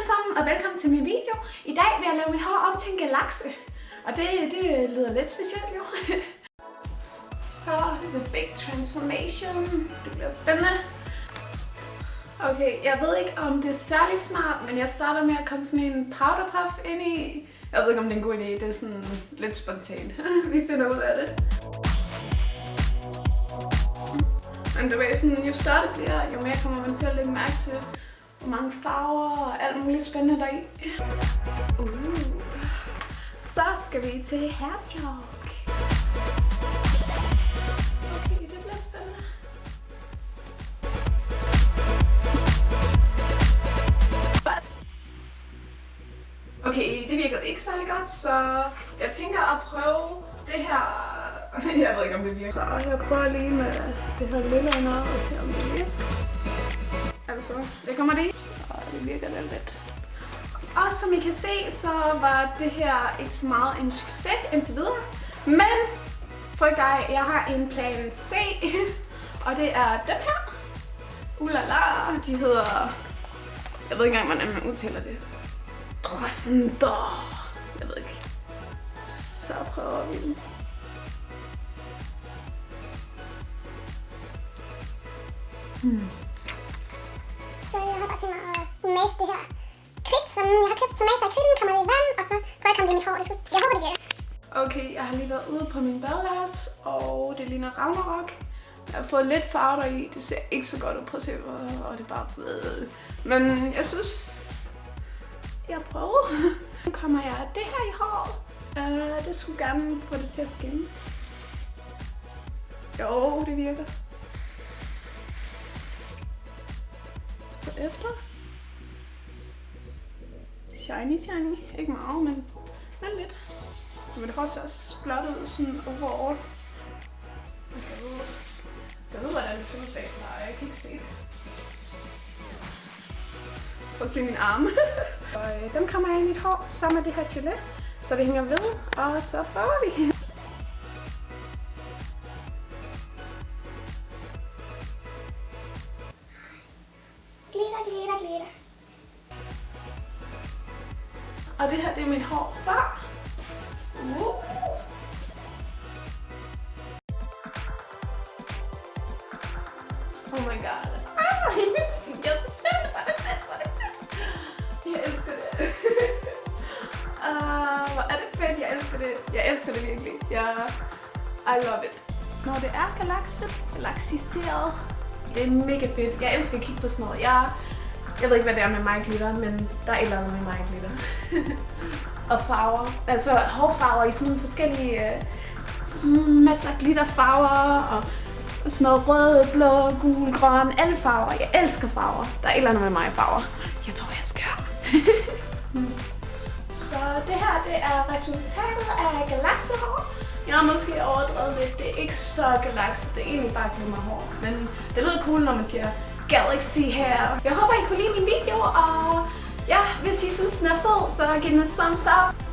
alle sammen, og velkommen til min video. I dag vil jeg lave mit hår om til en galakse. Og det, det lyder lidt specielt jo. For the big transformation. Det bliver spændende. Okay, jeg ved ikke om det er særlig smart, men jeg starter med at komme sådan en powder puff ind i. Jeg ved ikke om det er en god idé, det er sådan lidt spontant. Vi finder ud af det. Men du ved sådan, jo større det bliver, jo mere kommer man til at lægge mærke til, hvor mange farver og alt muligt spændende deri. Uh. Så skal vi til hairtalk. Okay, det bliver spændende. Okay, det virkede ikke særlig godt, så jeg tænker at prøve det her jeg ved ikke, om det virker. Så jeg prøver lige med det her lille under og se, om det virker. Altså, det kommer det. Og det virker lidt lidt. Og som I kan se, så var det her ikke så meget en succes indtil videre. Men, for dig, jeg har en plan C. og det er den her. Ulala, de hedder... Jeg ved ikke engang, hvordan man udtaler det. Drossender. Jeg ved ikke. Så prøver vi den. Hmm til mig at masse det her kridt, som jeg har købt. Så masser af kridten kommer i vand, og så prøver jeg at komme det i mit hår. Det skulle, jeg håber, det virker. Okay, jeg har lige været ude på min badeværelse, og det ligner Ragnarok. Jeg har fået lidt farver i. Det ser ikke så godt ud. Prøv at se, og det er bare blevet. Men jeg synes, jeg prøver. Nu kommer jeg det her i håret. Uh, øh, det skulle gerne få det til at skinne. Jo, det virker. Efter. Shiny, shiny. Ikke meget, men, men lidt. Men det har også blot ud sådan overall. Jeg ved, hvordan det ser ud bagfra. Jeg kan ikke se det. Prøv at se min arme. og øh, dem kommer jeg i mit hår sammen med det her gelé, så det hænger ved. Og så prøver vi. Og det her, det er mit hår før. Uh. Oh my god. Ah, jeg er så spændt. Hvor det fedt, hvor det fedt. Jeg elsker det. uh, hvor er det fedt, jeg elsker det. Jeg elsker det virkelig. Jeg, I love it. Når det er galakset, galaksiseret, det er mega fedt. Jeg elsker at kigge på sådan noget. Jeg jeg ved ikke, hvad det er med mig glitter, men der er et eller andet med mig glitter. og farver. Altså hårfarver i sådan forskellige... Øh, masser af glitterfarver og, og sådan noget rød, blå, gul, grøn, alle farver. Jeg elsker farver. Der er et eller andet med mig farver. Jeg tror, jeg skal. Så det her, det er resultatet af galaksehår. Jeg har måske overdrevet lidt. Det er ikke så galakse, det er egentlig bare glimmerhår. Men det lyder cool, når man siger Galaxy her. Jeg håber, I kunne lide min video, og ja, hvis I synes, den er fed, så giv den en thumbs up.